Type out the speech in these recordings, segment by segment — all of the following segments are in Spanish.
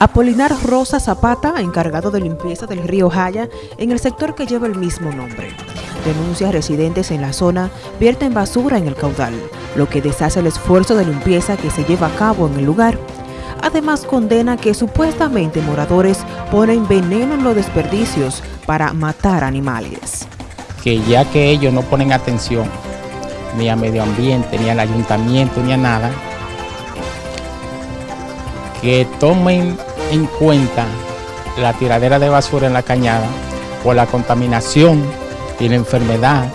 Apolinar Rosa Zapata, encargado de limpieza del río Jaya, en el sector que lleva el mismo nombre. Denuncia residentes en la zona vierten basura en el caudal, lo que deshace el esfuerzo de limpieza que se lleva a cabo en el lugar. Además condena que supuestamente moradores ponen veneno en los desperdicios para matar animales. Que ya que ellos no ponen atención ni al medio ambiente, ni al ayuntamiento, ni a nada, que tomen en cuenta la tiradera de basura en la cañada por la contaminación y la enfermedad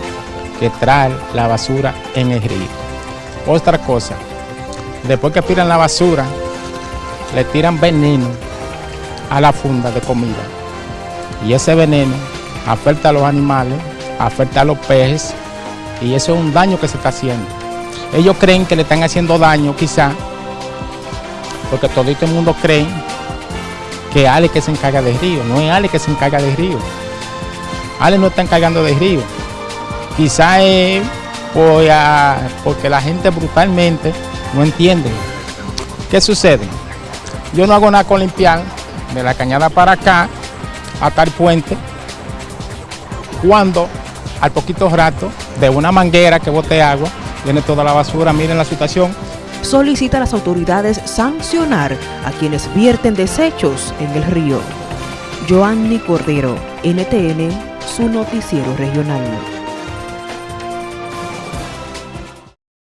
que trae la basura en el río. Otra cosa, después que tiran la basura, le tiran veneno a la funda de comida. Y ese veneno afecta a los animales, afecta a los peces, y eso es un daño que se está haciendo. Ellos creen que le están haciendo daño quizá, porque todo el mundo cree que Ale que se encarga del río, no es Ale que se encarga del río. Ale no está encargando del río. Quizá es porque la gente brutalmente no entiende. ¿Qué sucede? Yo no hago nada con limpiar de la cañada para acá, hasta el puente, cuando al poquito rato de una manguera que bote agua, viene toda la basura, miren la situación, solicita a las autoridades sancionar a quienes vierten desechos en el río. Joanny Cordero, NTN, su noticiero regional.